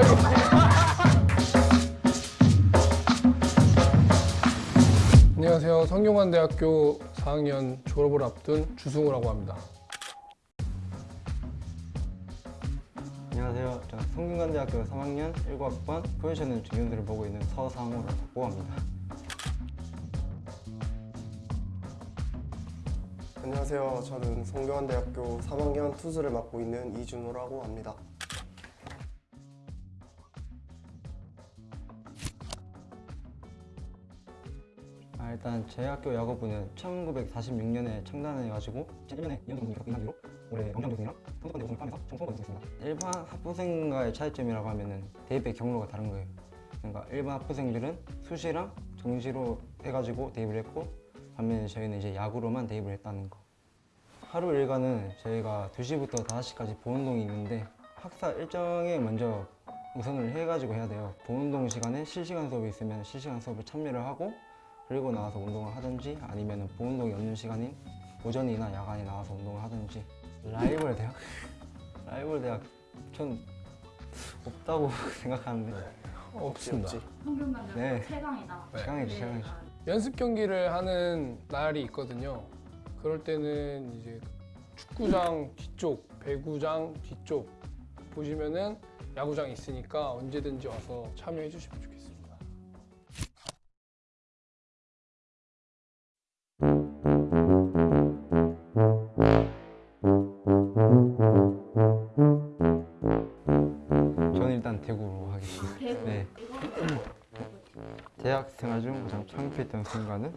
안녕하세요. 성균관대학교 4학년 졸업을 앞둔 주승우라고 합니다. 안녕하세요. 저는 성균관대학교 3학년 19학번 포지션은 중년들을 보고 있는 서상우라고 합니다. 안녕하세요. 저는 성균관대학교 3학년 투수를 맡고 있는 이준호라고 합니다. 아, 일단 제 학교 야구부는 1946년에 창단해가지고 1년에 연동이 겪은 이후로 올해 명장교생이랑 선수권대 우승을 포함해서 총 20번 있습니다. 일반 학부생과의 차이점이라고 하면은 대입의 경로가 다른 거예요. 그러니까 일반 학부생들은 수시랑 정시로 해가지고 대입을 했고 반면에 저희는 이제 야구로만 대입을 했다는 거. 하루 일과는 저희가 2시부터 5시까지 보운동이 있는데 학사 일정에 먼저 우선을 해가지고 해야 돼요. 보운동 시간에 실시간 수업이 있으면 실시간 수업을 참여를 하고 그리고 나와서 운동을 하든지 아니면 보운동이 없는 시간인 오전이나 야간에 나와서 운동을 하든지 라이벌 대학? 라이벌 대학 전 없다고 생각하는데 없습니다. 없지. 성균관대 네. 최강이다. 최강이죠 최강이죠 연습 경기를 하는 날이 있거든요. 그럴 때는 이제 축구장 뒤쪽, 배구장 뒤쪽 보시면은 야구장이 있으니까 언제든지 와서 참여해 주시면 좋겠습니다. 대구로 하겠습니다 대구. 네. 이거 대학 생활 중 가장 창피했던 순간은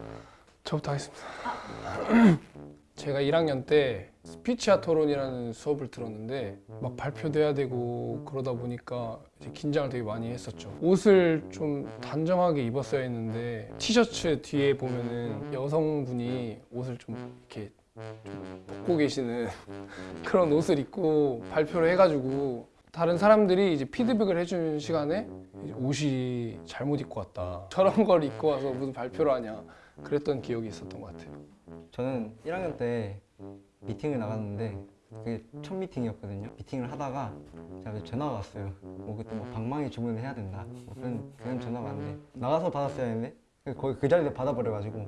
저부터 하겠습니다. 제가 1학년 때 스피치아 토론이라는 수업을 들었는데 막 발표돼야 되고 그러다 보니까 이제 긴장을 되게 많이 했었죠. 옷을 좀 단정하게 입었어야 했는데 티셔츠 뒤에 보면은 여성분이 옷을 좀 이렇게 좀 벗고 계시는 그런 옷을 입고 발표를 해가지고 다른 사람들이 이제 피드백을 해주는 시간에 이제 옷이 잘못 입고 왔다. 저런 걸 입고 와서 무슨 발표를 하냐. 그랬던 기억이 있었던 것 같아요. 저는 1학년 때 미팅을 나갔는데 그게 첫 미팅이었거든요. 미팅을 하다가 제가 전화가 왔어요. 뭐 그때 뭐 방망이 주문을 해야 된다. 뭐 그런 그런 전화가 왔는데 나가서 받았어야 했는데 거의 그 자리에서 받아버려가지고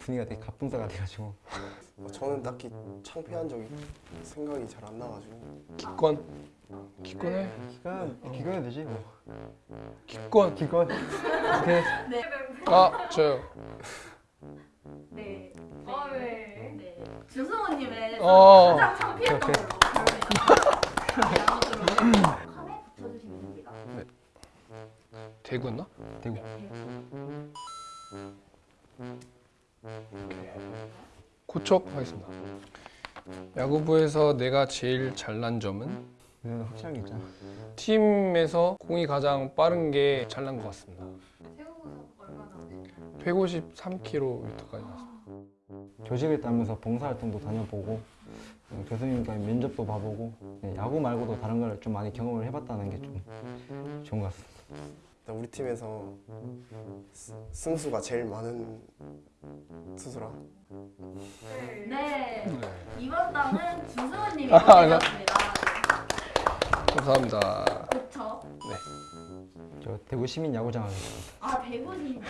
분위기가 되게 가뿐싸가 돼가지고 뭐 저는 딱히 창피한 적이 생각이 잘 안 나가지고 기권. 기권해. 기간 기간이 되지 뭐. 기권. 기간 오케이. 네. 아, 저요. 네. 어, 네. 네. 주승호님의 어. 가장 창피했던. 걸로 붙여주시면 됩니다. 대구였나? 대구. 고척 하겠습니다. 야구부에서 내가 제일 잘난 점은 이거는 확실한 게 있잖아. 팀에서 공이 가장 빠른 게 잘난 것 같습니다. 세우고서 얼마나 153km까지 나왔습니다. 교직을 따면서 봉사활동도 다녀보고 어, 교수님과 면접도 봐보고 네, 야구 말고도 다른 걸 좀 많이 경험을 해봤다는 게 좀 좋은 것 같습니다. 우리 팀에서 스- 승수가 제일 많은 투수라 네. 이번 땅은 주승호님이 아, 되셨습니다. 감사합니다. 그렇죠. 저 대구 시민 야구장 하겠습니다. 아 대구님.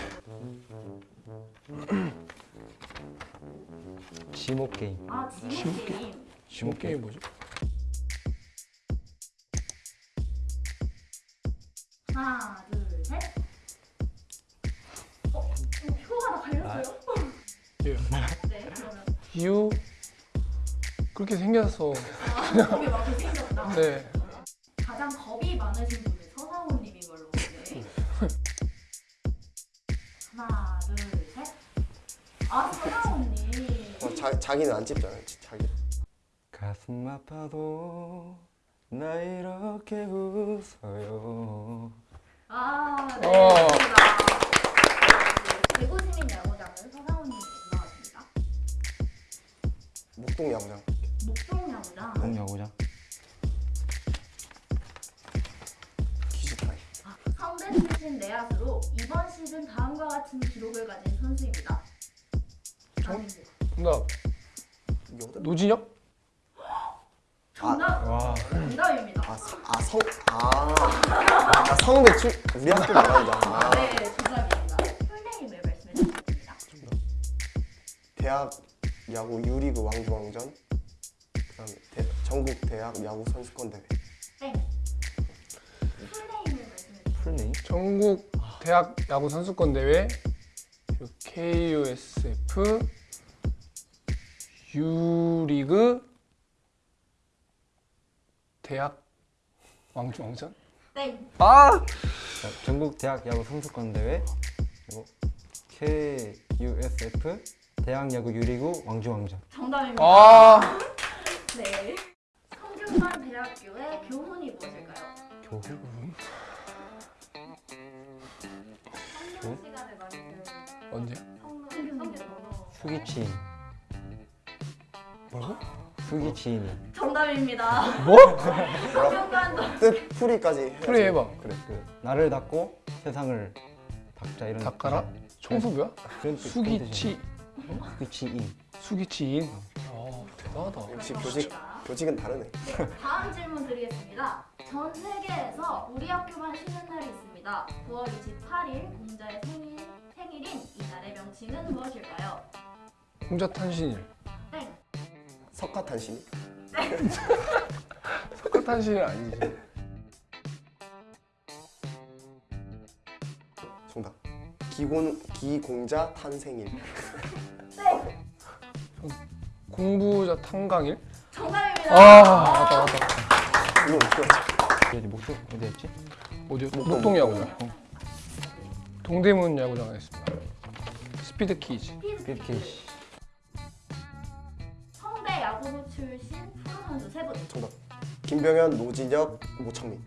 지목 게임. 아 지목 게임. 지금 게임 뭐죠? 하나 둘 이유 그렇게 아막 생겼다. 네 가장 겁이 많으신 분은 서상훈님인 걸로 네. 하나 둘 셋. 아 서상훈님. 어, 자, 자기는 안 찝잖아요 자기 가슴 아파도 나 이렇게 웃어요. 아 네. 어. 목동 야구장 목동 야구장. 동 야구장. 기지타이 성대 출신 내야수로 이번 시즌 다음과 같은 기록을 가진 선수입니다. 정답 어디 노진혁? 정답 와 정답입니다. 아, 성, 아, 성, 아, 아 성대 출 우리 학교 말한다. 아, 네, 정답입니다. 풀네임을 말씀해 주시면 됩니다. 대학 야구 유리그 왕중왕전, 그다음에 대, 전국 대학 야구 선수권 대회. 땡. full name을 말씀해 주세요. full name? 전국 대학 야구 선수권 대회 그리고 KUSF U리그 대학 왕중왕전? 땡. 아! 자, 전국 대학 야구 선수권 대회 그리고 KUSF 대학 야구 유리구 왕중왕전. 정답입니다. 아! 네. 성균관 대학교의 교훈이 무엇일까요? 교훈? 배우는 언제? 수기치인. 뭐라고? 수기치인. 정답입니다. 뭐? 성균관도 뜻 풀이까지. 풀이 해봐. 그래. 그 나를 닫고 세상을 닦자 이런. 닦아라? 청소부야? 수기치 수기치인. 수기치인 아 대단하다 역시 교직 교직은 다르네. 다음 질문 드리겠습니다. 전 세계에서 우리 학교만 쉬는 날이 있습니다. 9월 28일 공자의 생일, 생일인 이날의 명칭은 무엇일까요? 공자 탄신일 땡. 석가탄신. 석가탄신일 아니지 기곤 기공자 탄생일. 땡. 공부자 탄강일 정답입니다. 아 맞다 맞다 이거 어떻게 알았지? 어디 목표 어디였지? 어디 목동, 목동 야구장 동대문 야구장 하겠습니다 스피드 퀴즈 BFK. 성대 야구부 출신 프로 선수 세 분. 정답. 김병현, 노진혁, 모창민.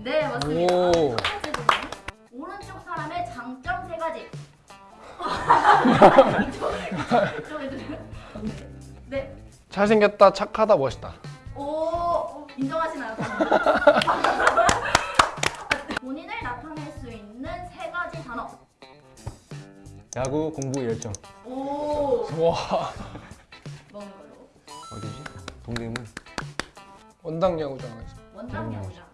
네 맞습니다. 오. 이쪽. 네. 잘생겼다 착하다 멋있다 오 인정하시나요? 본인을 나타낼 수 있는 세 가지 단어. 야구 공부 열정. 오 와 먹는 걸로. 어디지? 동대문. 원당 야구장 원당 야구장.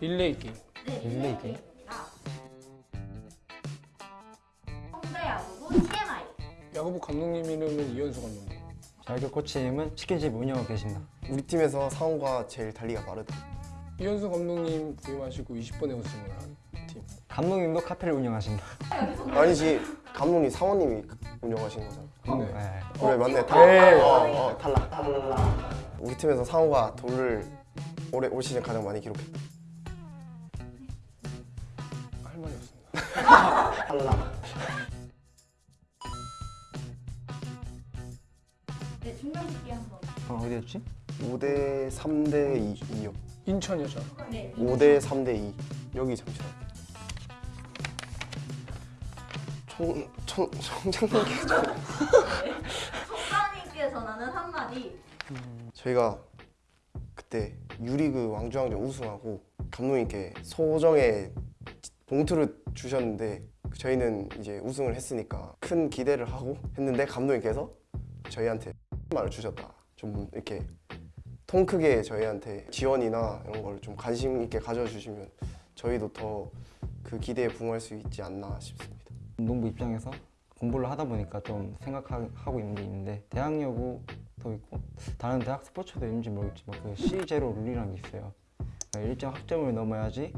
릴레이 게임 네, 릴레이 게임. 성대 야구부 TMI. 야구부 감독님 이름은 이현수 감독님 자격 코치 님은 치킨집 운영하고 계신다. 우리 팀에서 상호가 제일 달리가 빠르다. 이현수 감독님 부임하시고 20번에 우승을 한 팀. 감독님도 카페를 운영하신다. 아니지 감독님 사원님이 운영하시는 거잖아. 네. 네. 그래 맞네 네. 탈락. 어, 어, 탈락. 탈락. 우리 팀에서 상호가 돌을 올해 올 시즌 가장 많이 기록했다. 탈락. 네, 중간짓기 한번. 어, 어디였지? 5대 3대 2, 2요. 인천이었잖아 네. 5대 3대 2. 여기 잠시만. 총, 총, 총장님께 좀. 총장님께 전하는 한마디. 저희가 그때 유리그 왕중왕전 우승하고 감독님께 소정의 봉투를 주셨는데 저희는 이제 우승을 했으니까 큰 기대를 하고 했는데 감독님께서 저희한테 말을 주셨다. 좀 이렇게 통 크게 저희한테 지원이나 이런 걸 좀 관심 있게 가져주시면 저희도 더 그 기대에 부응할 수 있지 않나 싶습니다. 운동부 입장에서 공부를 하다 보니까 좀 생각하고 있는 게 있는데 대학 여구도 있고 다른 대학 스포츠도 있는지 모르겠지만 그 C0 룰이라는 게 있어요. 일정 학점을 넘어야지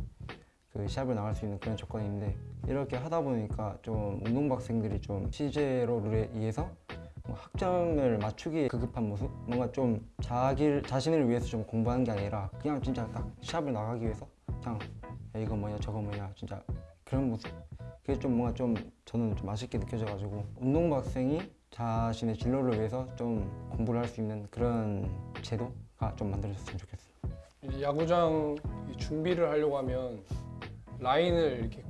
그 시합을 나갈 수 있는 그런 조건이 있는데 이렇게 하다 보니까 좀 운동부 학생들이 좀 C0 룰에 의해서 뭐 학점을 맞추기에 급급한 모습 뭔가 좀 자기 자신을 위해서 좀 공부하는 게 아니라 그냥 진짜 딱 시합을 나가기 위해서 그냥 야, 이거 뭐냐 저거 뭐냐 진짜 그런 모습 그게 좀 뭔가 좀 저는 좀 아쉽게 느껴져가지고 운동부 학생이 자신의 진로를 위해서 좀 공부를 할 수 있는 그런 제도가 좀 만들어졌으면 좋겠어요. 야구장 이 준비를 하려고 하면 라인을 이렇게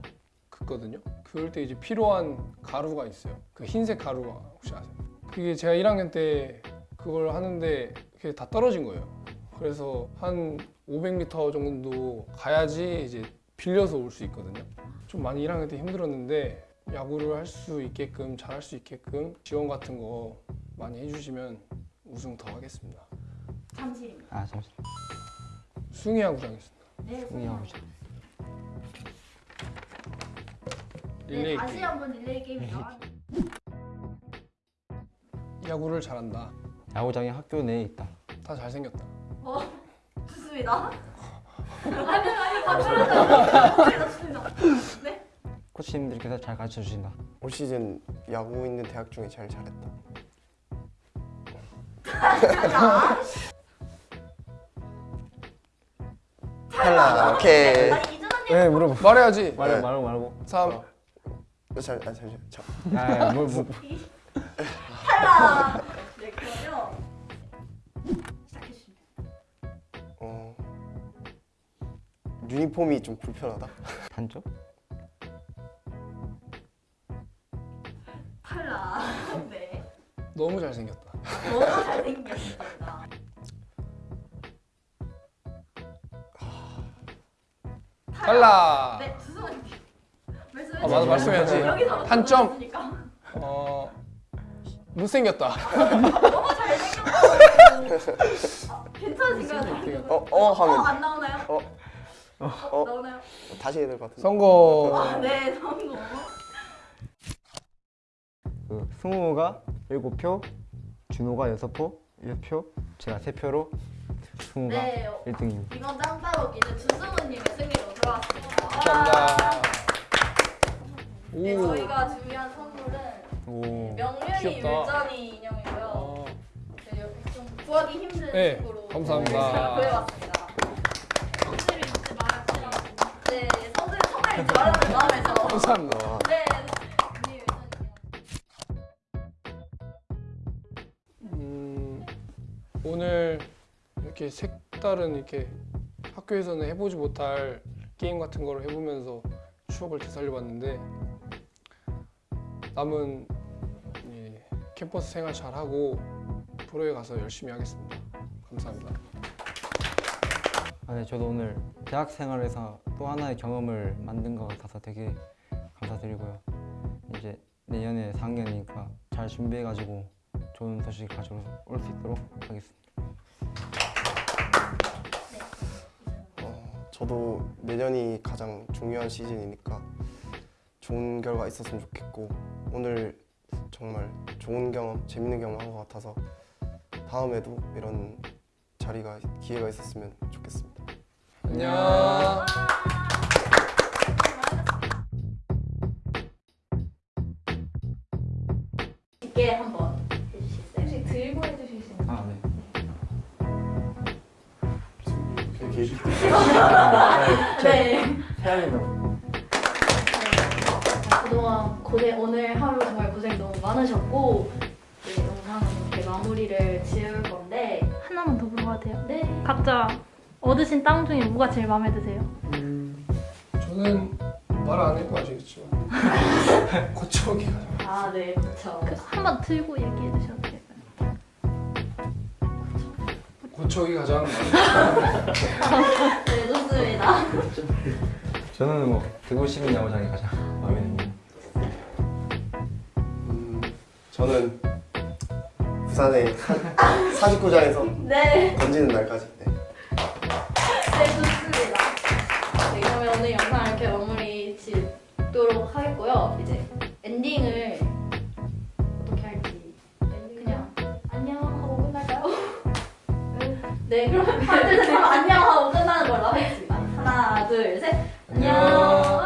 긋거든요. 그럴 때 이제 필요한 가루가 있어요. 그 흰색 가루가 혹시 아세요? 그게 제가 1학년 때 그걸 하는데 그게 다 떨어진 거예요. 그래서 한 500m 정도 가야지 이제 빌려서 올 수 있거든요. 좀 많이 1학년 때 힘들었는데 야구를 할 수 있게끔 잘할 수 있게끔 지원 같은 거 많이 해주시면 우승 더 하겠습니다. 잠실입니다. 아 잠시 숭이 야구장 있습니다. 네. 하고 네, 릴레이 다시 게임. 한번 릴레이 게임 나와. 야구를 잘한다. 야구장이 학교 내에 있다. 다 잘생겼다. 어, 좋습니다. 아니 아니 감사합니다. 좋습니다. 네. 코치님들께서 잘 가르쳐 주신다. 올 시즌 야구 있는 대학 중에 제일 잘했다. 탈락. 오케이. 이준환님 네 물어봐. 말해야지. 네. 말고 말고. 3. 어, 잠, 아, 잠시만. 저, 아, 뭘 뭐. 탈락. 네 그러면 시작해 주시면 돼요. 어, 유니폼이 좀 불편하다. 단점? 탈락. 네. 너무 잘생겼다. 너무 잘생겼습니다. 탈락. 네, 아, 맞아, 말씀해야지. 단점. 어 못생겼다. 너무 잘생겼다고. 아, 괜찮으신가요? 어, 어 하면 안 나오나요? 어, 어, 나오나요? 다시 해야 될 것 같은데. 성공. 아, 네, 성공. 그 승우가 7표, 준호가 6표, 6표, 제가 3표로 승우가 네, 1등입니다. 이건 짱따먹기는 주승우님의 승리로 들어왔습니다. 감사합니다. 네, 오. 저희가 준비한 선물은 오. 명륜이 귀엽다. 율전이 인형이고요. 어, 네, 여기 좀 구하기 힘든 네, 식으로 감사합니다. 제가 구해왔습니다. 성질을 잊지 말아주세요. 네, 성질을 정말 잊지 말라는 마음에서. 감사합니다. 와, 네, 율전이요. 음, 오늘 이렇게 색다른 이렇게 학교에서는 해보지 못할 게임 같은 거를 해보면서 추억을 되살려봤는데 남은 이 캠퍼스 생활 잘하고 프로에 가서 열심히 하겠습니다. 감사합니다. 아, 네, 저도 오늘 대학 생활에서 또 하나의 경험을 만든 것 같아서 되게 감사드리고요. 이제 내년에 4학년이니까 잘 준비해가지고 좋은 소식 가져올 수 있도록 하겠습니다. 어, 저도 내년이 가장 중요한 시즌이니까 좋은 결과 있었으면 좋겠고 오늘 정말 좋은 경험, 재밌는 경험 한 것 같아서 다음에도 이런 자리가 기회가 있었으면 좋겠습니다. 안녕. 네. 각자 얻으신 땅 중에 뭐가 제일 마음에 드세요? 저는 말안 해도 아시겠지만 고척이 가장 아, 네, 그렇죠. 그 한번 들고 얘기해 주셔도 돼요. 고척이 가장 네, 좋습니다. 저는 뭐 대구 시민 야구장이 가장 마음에 듭니다. 음, 저는 부산의 한 49장에서 네. 던지는 날까지. 네. 네 좋습니다. 네, 그러면 오늘 영상 이렇게 마무리 짓도록 하겠고요. 이제 엔딩을 어떻게 할지. 그냥 안녕 하고 끝날까요? 네 그럼 다들 안녕 하고 끝나는 걸로 하겠습니다. 하나 둘 셋. 안녕.